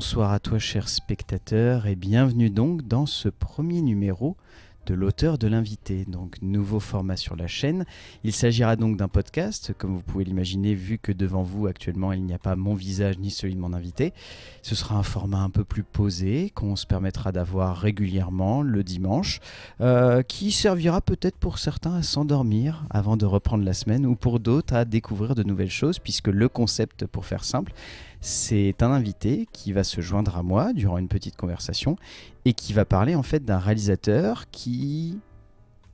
bonsoir à toi cher spectateur et bienvenue donc dans ce premier numéro de l'auteur de l'invité, donc nouveau format sur la chaîne. Il s'agira donc d'un podcast, comme vous pouvez l'imaginer, vu que devant vous actuellement il n'y a pas mon visage ni celui de mon invité. Ce sera un format un peu plus posé, qu'on se permettra d'avoir régulièrement le dimanche, euh, qui servira peut-être pour certains à s'endormir avant de reprendre la semaine, ou pour d'autres à découvrir de nouvelles choses, puisque le concept, pour faire simple, c'est un invité qui va se joindre à moi durant une petite conversation et qui va parler en fait d'un réalisateur qui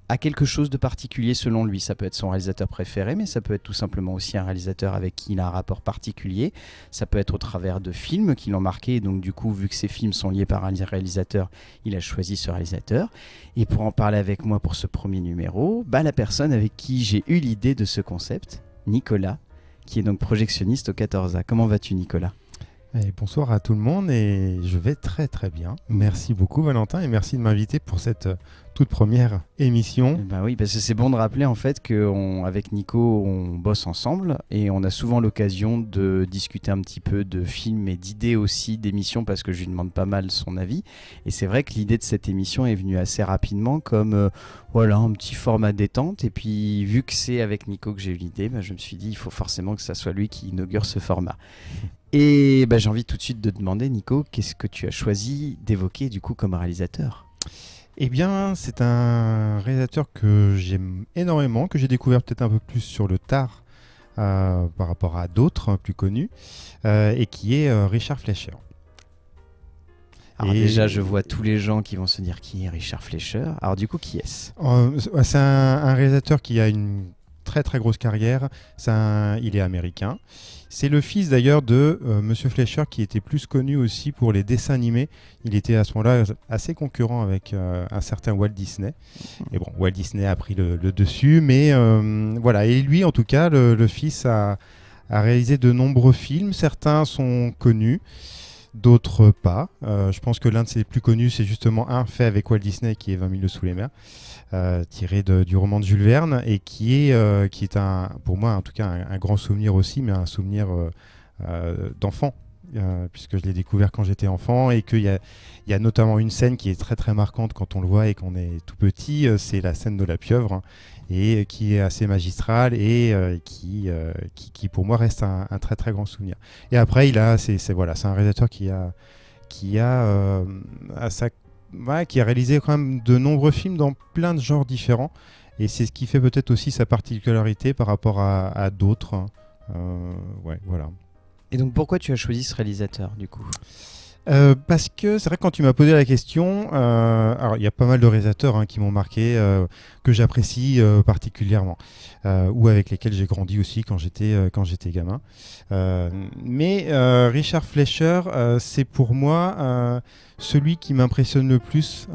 a quelque chose de particulier selon lui. Ça peut être son réalisateur préféré, mais ça peut être tout simplement aussi un réalisateur avec qui il a un rapport particulier. Ça peut être au travers de films qui l'ont marqué, et donc du coup, vu que ces films sont liés par un réalisateur, il a choisi ce réalisateur. Et pour en parler avec moi pour ce premier numéro, bah, la personne avec qui j'ai eu l'idée de ce concept, Nicolas, qui est donc projectionniste au 14A. Comment vas-tu Nicolas? Et bonsoir à tout le monde et je vais très très bien. Merci beaucoup Valentin et merci de m'inviter pour cette euh, toute première émission. Bah oui, parce que c'est bon de rappeler en fait qu'avec Nico, on bosse ensemble et on a souvent l'occasion de discuter un petit peu de films et d'idées aussi d'émissions parce que je lui demande pas mal son avis. Et c'est vrai que l'idée de cette émission est venue assez rapidement comme euh, voilà un petit format détente. Et puis vu que c'est avec Nico que j'ai eu l'idée, bah, je me suis dit il faut forcément que ça soit lui qui inaugure ce format. Et bah, j'ai envie tout de suite de demander Nico, qu'est-ce que tu as choisi d'évoquer du coup comme réalisateur? Eh bien, c'est un réalisateur que j'aime énormément, que j'ai découvert peut-être un peu plus sur le tard euh, par rapport à d'autres plus connus, euh, et qui est euh, Richard Fleischer. Alors déjà, je vois tous les gens qui vont se dire qui est Richard Fleischer? Alors du coup, qui est-ce? C'est un, réalisateur qui a une très très grosse carrière. il est américain. C'est le fils d'ailleurs de. Euh, Monsieur Fleischer qui était plus connu aussi pour les dessins animés. Il était à ce moment-là assez concurrent avec euh, un certain Walt Disney. Et bon, Walt Disney a pris le, dessus, mais euh, voilà. Et lui, en tout cas, le, fils a, réalisé de nombreux films. Certains sont connus d'autres pas. je pense que l'un de ses plus connus, c'est justement un fait avec Walt Disney qui est 20 000 sous les mers. Euh, tiré du roman de Jules Verne et qui est, euh, qui est un, pour moi en tout cas un, grand souvenir aussi, mais un souvenir euh, puisque je l'ai découvert quand j'étais enfant et qu'il y a, notamment une scène qui est très très marquante quand on le voit et qu'on est tout petit, c'est la scène de la pieuvre hein, et qui est assez magistrale et qui, qui, pour moi reste un, très très grand souvenir. Et après il a c'est voilà un réalisateur qui a qui a à sa qui a réalisé quand même de nombreux films dans plein de genres différents. Et c'est ce qui fait peut-être aussi sa particularité par rapport à, d'autres. Hein. Euh, voilà. Et donc pourquoi tu as choisi ce réalisateur du coup? Euh, parce que c'est vrai que quand tu m'as posé la question, euh, alors il y a pas mal de réalisateurs hein, qui m'ont marqué, euh, que j'apprécie particulièrement, ou avec lesquels j'ai grandi aussi quand j'étais quand j'étais gamin. mais Richard Fleischer, c'est pour moi celui qui m'impressionne le plus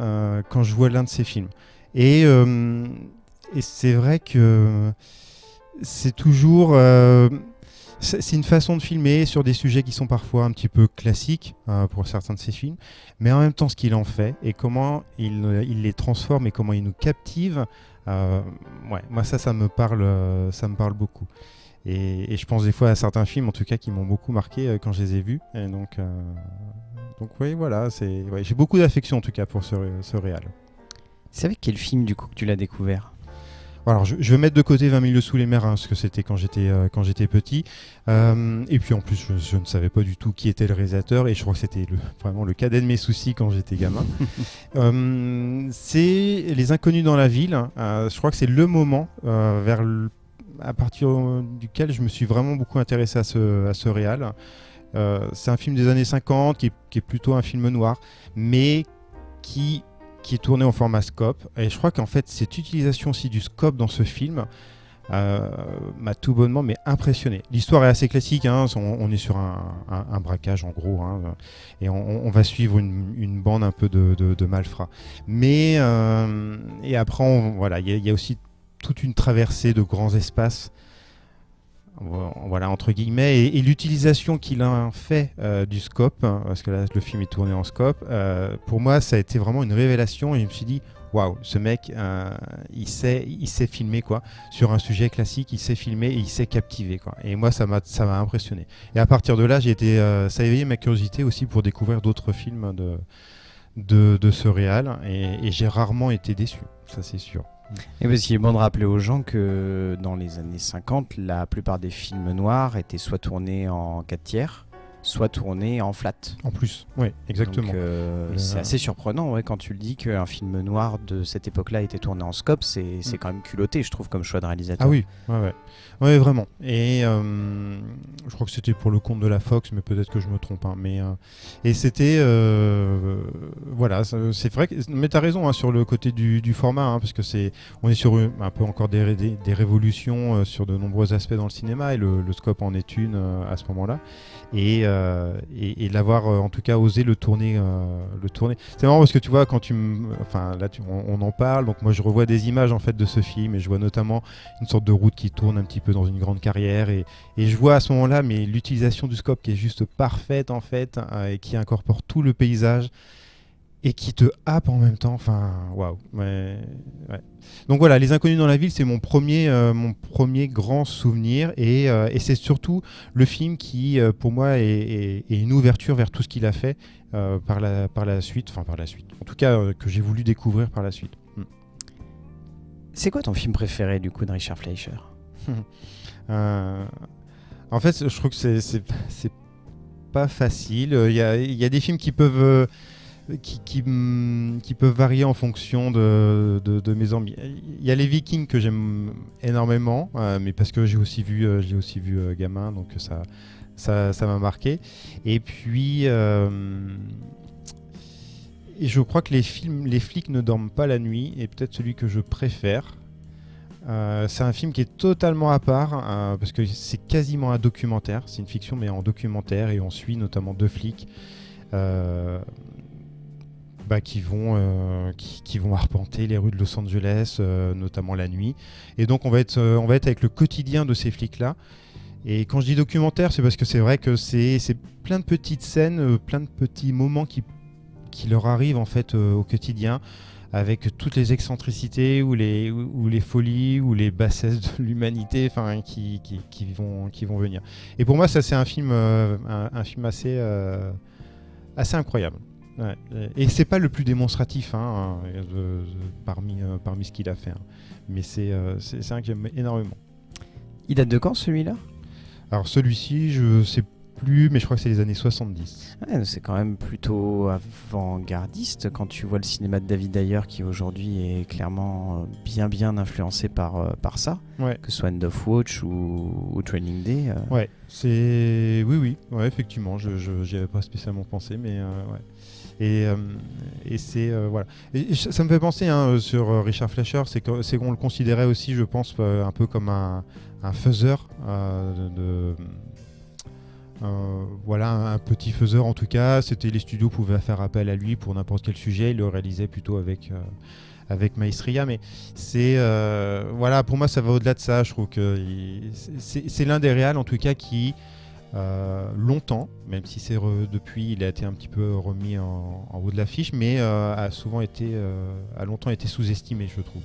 quand je vois l'un de ses films. Et, et c'est vrai que c'est toujours c'est une façon de filmer sur des sujets qui sont parfois un petit peu classiques euh, pour certains de ses films, mais en même temps ce qu'il en fait et comment il, les transforme et comment il nous captive, euh, moi ça, ça me parle, ça me parle beaucoup. Et, je pense des fois à certains films, en tout cas, qui m'ont beaucoup marqué euh, quand je les ai vus. Donc oui, voilà, j'ai beaucoup d'affection en tout cas pour ce, ce réal. C'est avec quel film du coup que tu l'as découvert? Alors, je, vais mettre de côté 20 000 sous les mers, hein, ce que c'était quand j'étais euh, quand j'étais petit. Euh, et puis en plus, je, ne savais pas du tout qui était le réalisateur, et je crois que c'était vraiment le cadet de mes soucis quand j'étais gamin. Euh, c'est Les Inconnus dans la ville. je crois que c'est le moment vers à partir duquel je me suis vraiment beaucoup intéressé à ce, à ce réal. c'est un film des années 50 qui est plutôt un film noir, mais qui qui est tourné en format scope. Et je crois qu'en fait, cette utilisation aussi du scope dans ce film euh, m'a tout bonnement mais impressionné. L'histoire est assez classique, hein, on, est sur un, braquage en gros, hein, et on, va suivre une, bande un peu de, malfrats. Mais, euh, et après, voilà, il y, a aussi toute une traversée de grands espaces voilà entre guillemets et, l'utilisation qu'il a fait du scope hein, parce que là le film est tourné en scope pour moi ça a été vraiment une révélation et je me suis dit waouh, ce mec, euh, il, sait, il sait filmer quoi. Sur un sujet classique, il sait filmer et il sait captiver quoi. Et moi, ça m'a, impressionné. Et à partir de là, j'ai été, euh, ça a éveillé ma curiosité aussi pour découvrir d'autres films de, de, de ce réal. Et, j'ai rarement été déçu, ça c'est sûr. Et parce qu'il est bon de rappeler aux gens que dans les années 50, la plupart des films noirs étaient soit tournés en 4 tiers, soit tourné en flat. En plus, oui, exactement. Euh, c'est assez surprenant ouais, quand tu le dis qu'un film noir de cette époque-là était tourné en scope, c'est mm. quand même culotté, je trouve, comme choix de réalisateur. Ah oui, ouais, ouais. ouais vraiment. Et euh, je crois que c'était pour le compte de la Fox, mais peut-être que je me trompe. Hein, mais, euh, et c'était. voilà, c'est vrai. Que, mais tu as raison hein, sur le côté du, du format, hein, parce que c'est on est sur un peu encore des, des, des révolutions sur de nombreux aspects dans le cinéma, et le, le scope en est une à ce moment-là. Et euh, et, l'avoir euh, en tout cas osé le tourner. Euh, le tourner. C'est marrant parce que tu vois, quand tu Enfin, là, on, en parle, donc moi je revois des images en fait de ce film et je vois notamment une sorte de route qui tourne un petit peu dans une grande carrière et, et je vois à ce moment-là mais l'utilisation du scope qui est juste parfaite en fait et qui incorpore tout le paysage et qui te happe en même temps. Enfin, waouh. Ouais, Donc voilà, Les Inconnus dans la ville, c'est mon premier, euh, mon premier grand souvenir et, euh, et c'est surtout le film qui, euh, pour moi, est, est, une ouverture vers tout ce qu'il a fait par, la, par la suite. Enfin, par la suite. En tout cas, que j'ai voulu découvrir par la suite. Hmm. C'est quoi ton film préféré du coup de Richard Fleischer? En fait, je trouve que c'est pas facile. Il y a, y a, des films qui peuvent qui, mm, qui, peuvent varier en fonction de, mes envies. Il y a les Vikings que j'aime énormément, euh, mais parce que j'ai aussi vu, euh, aussi vu euh, gamin, donc ça, ça, ça m'a marqué. Et puis, je crois que les films, les flics ne dorment pas la nuit, et peut-être celui que je préfère. c'est un film qui est totalement à part parce que c'est quasiment un documentaire. C'est une fiction mais en documentaire et on suit notamment deux flics. Bah, qui, vont, euh, qui, vont arpenter les rues de Los Angeles, euh, notamment la nuit. Et donc on va, être, euh, on va être avec le quotidien de ces flics-là. Et quand je dis documentaire, c'est parce que c'est vrai que c'est plein de petites scènes, plein de petits moments qui, qui leur arrivent en fait au quotidien, avec toutes les excentricités ou les, ou, les folies ou les bassesses de l'humanité qui, qui, qui, vont, qui vont venir. Et pour moi, ça c'est un film, un, film assez, assez incroyable. Et c'est pas le plus démonstratif hein, parmi, euh, parmi ce qu'il a fait. Hein. Mais euh, c'est un que j'aime énormément. Il date de quand celui-là? Alors celui-ci, je sais plus, mais je crois que c'est les années 70. c'est quand même plutôt avant-gardiste quand tu vois le cinéma de David Ayer qui aujourd'hui est clairement euh, bien bien influencé par, par ça, que ce soit End of Watch ou, Training Day. Ouais, c'est. Oui, oui, ouais, effectivement, je n'y avais pas spécialement pensé, mais ouais. Et, euh, et c'est euh, voilà. Ça me fait penser hein, sur euh, Richard Fleischer, c'est qu'on le considérait aussi, je pense, un peu comme un, un faiseur voilà, un petit faiseur en tout cas. C'était les studios pouvaient faire appel à lui pour n'importe quel sujet. Il le réalisait plutôt avec avec Maestria, mais c'est voilà, pour moi ça va au-delà de ça. Je trouve que c'est l'un des réals en tout cas qui euh, longtemps, même si c'est depuis il a été un petit peu remis en, haut de l'affiche, mais euh, a souvent été, euh, a longtemps été sous-estimé, je trouve,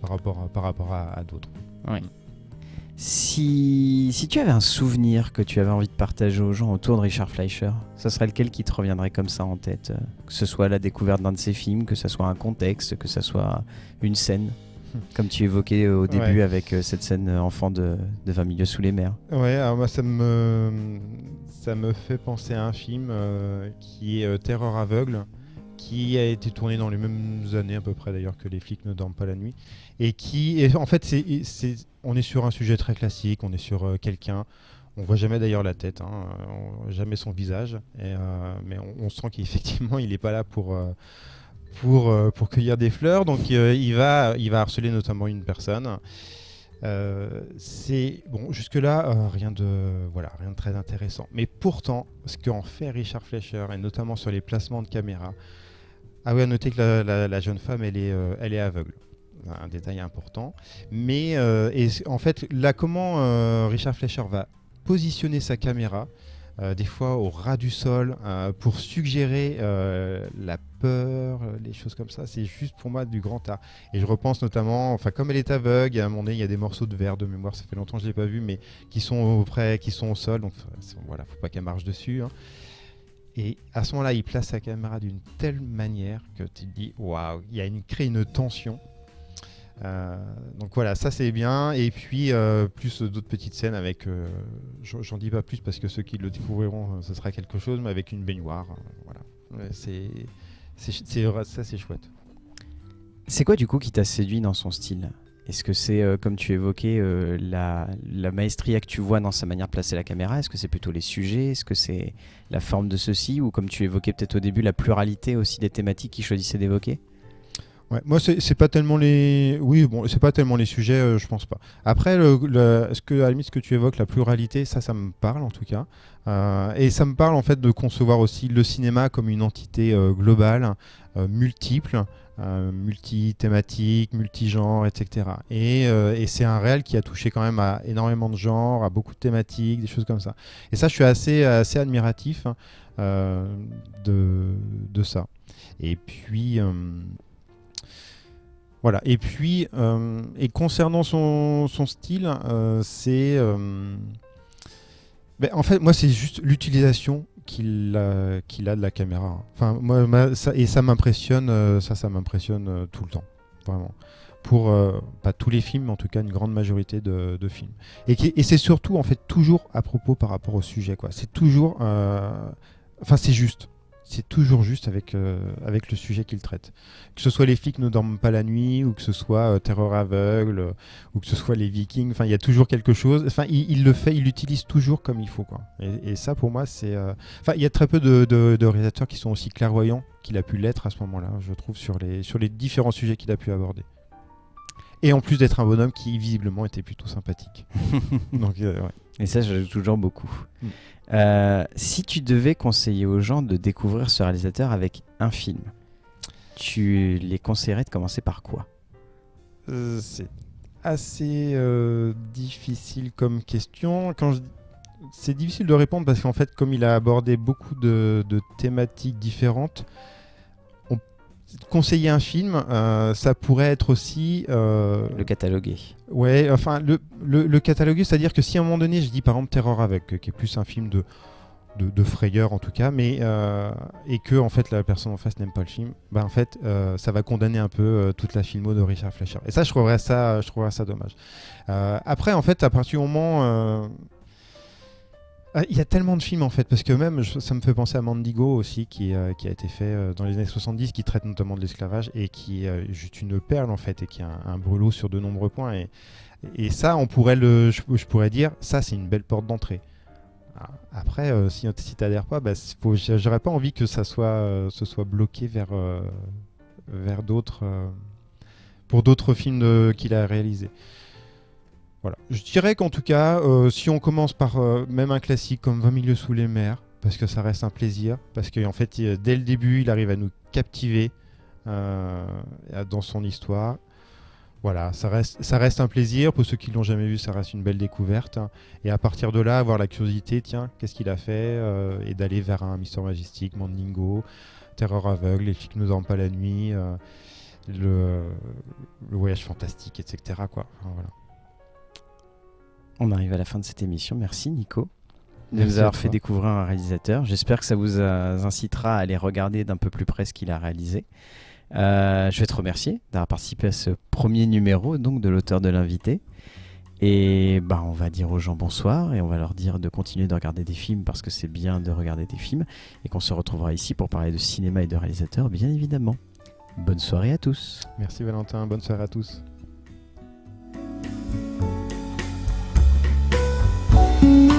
par rapport à, par rapport à, d'autres. Si, si, tu avais un souvenir que tu avais envie de partager aux gens autour de Richard Fleischer, ce serait lequel qui te reviendrait comme ça en tête Que ce soit la découverte d'un de ses films, que ce soit un contexte, que ce soit une scène? Comme tu évoquais euh, au début avec euh, cette scène euh, enfant de, de 20 milieux sous les mers. Ouais, alors moi ça me, ça me fait penser à un film qui est Terreur aveugle, qui a été tourné dans les mêmes années à peu près d'ailleurs que Les flics ne dorment pas la nuit, et qui, est, en fait, c'est, on est sur un sujet très classique, on est sur quelqu'un. On voit jamais d'ailleurs la tête, hein, jamais son visage, et, mais on, on sent qu'effectivement il n'est pas là pour pour, euh, pour cueillir des fleurs. Donc euh, il, va, il va harceler notamment une personne. Euh, c'est bon jusque là rien de voilà rien de très intéressant mais pourtant ce qu'en fait Richard Fleischer et notamment sur les placements de caméra ah oui à noter que la, jeune femme elle est elle est aveugle un détail important. Mais et en fait, là, comment Richard Fleischer va positionner sa caméra, des fois au ras du sol, euh, pour suggérer euh, la peur, les choses comme ça. C'est juste pour moi du grand art. Et je repense notamment, enfin comme elle est aveugle, à un moment donné, il y a des morceaux de verre de mémoire, ça fait longtemps que je l'ai pas vu, mais qui sont auprès, qui sont au sol, donc voilà, faut pas qu'elle marche dessus. Hein. Et à ce moment-là, il place sa caméra d'une telle manière que tu te dis, waouh, il y a une, crée une tension. Euh, donc voilà, ça c'est bien. Et puis euh, plus d'autres petites scènes avec, euh, j'en dis pas plus parce que ceux qui le découvriront, ce sera quelque chose, mais avec une baignoire. voilà, c'est ça c'est chouette. C'est quoi du coup qui t'a séduit dans son style? Est-ce que c'est, comme tu évoquais, la, la maestria que tu vois dans sa manière de placer la caméra? Est-ce que c'est plutôt les sujets? Est-ce que c'est la forme de ceci? Ou comme tu évoquais peut-être au début, la pluralité aussi des thématiques qu'il choisissait d'évoquer? Moi, c'est pas tellement les. Oui, bon, c'est pas tellement les sujets, euh, je pense pas. Après, le, ce que, à la limite, ce que tu évoques, la pluralité, ça, ça me parle en tout cas. Euh, et ça me parle en fait de concevoir aussi le cinéma comme une entité euh, globale, multiple, multi-thématique, multi-genre, etc. Et, et c'est un réel qui a touché quand même à énormément de genres, à beaucoup de thématiques, des choses comme ça. Et ça, je suis assez, assez admiratif de, de ça. Et puis. Voilà. Et puis, euh, et concernant son, style, euh, c'est. Euh, ben, en fait, moi, c'est juste l'utilisation qu'il a, qu'il a de la caméra. Enfin, moi, et ça m'impressionne, ça, ça m'impressionne tout le temps, vraiment. Pour pas tous les films, mais en tout cas une grande majorité de, films. Et, et c'est surtout, en fait, toujours à propos par rapport au sujet, quoi. C'est toujours. Enfin, c'est juste c'est toujours juste avec, euh, avec le sujet qu'il traite. Que ce soit les flics ne dorment pas la nuit, ou que ce soit euh, Terreur aveugle, euh, ou que ce soit les Vikings, enfin il y a toujours quelque chose. Enfin, il, le fait, il l'utilise toujours comme il faut, quoi. Et, ça, pour moi, c'est. Enfin, il y a très peu de, de, réalisateurs qui sont aussi clairvoyants qu'il a pu l'être à ce moment-là, je trouve, sur les, sur les différents sujets qu'il a pu aborder. Et en plus d'être un bonhomme qui visiblement était plutôt sympathique. Donc, ouais. Et ça, j'ajoute toujours beaucoup. Mm. Euh, si tu devais conseiller aux gens de découvrir ce réalisateur avec un film, tu les conseillerais de commencer par quoi? Euh, C'est assez euh, difficile comme question. Quand C'est difficile de répondre parce qu'en fait, comme il a abordé beaucoup de thématiques différentes, conseiller un film, euh, ça pourrait être aussi... Euh, le cataloguer. Ouais, enfin, le, le, cataloguer, c'est-à-dire que si à un moment donné, je dis par exemple Terror avec, qui est plus un film de, de, frayeur en tout cas, mais, euh, et que en fait la personne en face n'aime pas le film, bah, en fait, ça va condamner un peu toute la filmo de Richard Fleischer. Et ça, je trouverais ça, je trouverais ça dommage. après, en fait, à partir du moment il y a tellement de films en fait, parce que même ça me fait penser à Mandigo aussi, qui, euh, a été fait euh, dans les années 70, qui traite notamment de l'esclavage et qui est juste une perle en fait, et qui a un, brûlot sur de nombreux points. Et, ça, on pourrait je, pourrais dire, ça c'est une belle porte d'entrée. Ah, après, euh, si, si tu n'adhères pas, bah, j'aurais pas envie que ça soit, ce soit bloqué vers, vers d'autres, pour d'autres films qu'il a réalisés. Je dirais qu'en tout cas, euh, si on commence par euh, même un classique comme 20 milieux sous les mers, parce que ça reste un plaisir, parce qu'en fait, dès le début, il arrive à nous captiver euh, dans son histoire. Voilà, ça reste, un plaisir. Pour ceux qui l'ont jamais vu, ça reste une belle découverte. Et à partir de là, avoir la curiosité, tiens, qu'est-ce qu'il a fait Et d'aller vers un Mister Majestic, Mandingo, Terreur aveugle, Les qui nous dorment pas la nuit, le, voyage fantastique, etc. Quoi. voilà. On arrive à la fin de cette émission. Merci Nico de nous avoir fait découvrir un réalisateur. J'espère que ça vous incitera à aller regarder d'un peu plus près ce qu'il a réalisé. Euh, je vais te remercier d'avoir participé à ce premier numéro donc de l'auteur de l'invité. Et bah, on va dire aux gens bonsoir et on va leur dire de continuer de regarder des films parce que c'est bien de regarder des films et qu'on se retrouvera ici pour parler de cinéma et de réalisateurs, bien évidemment. Bonne soirée à tous. Merci Valentin, bonne soirée à tous. Thank you.